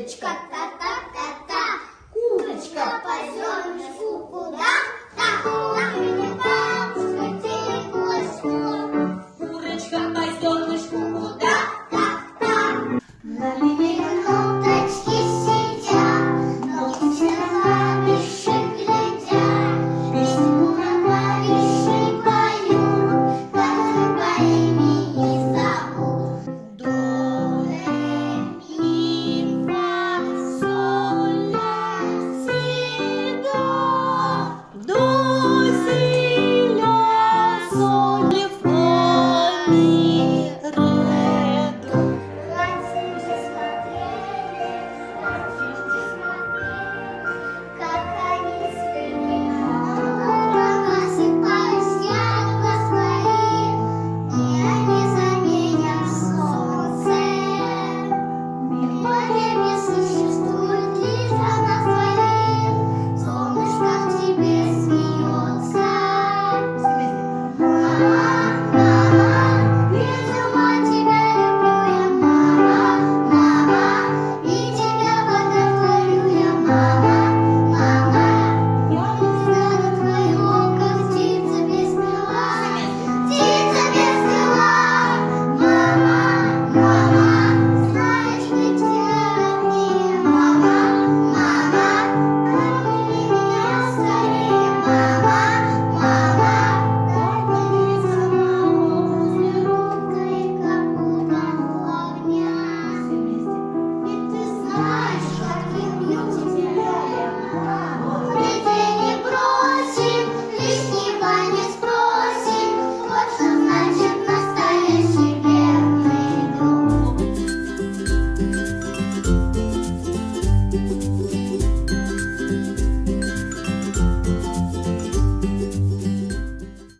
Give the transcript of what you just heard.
de catar.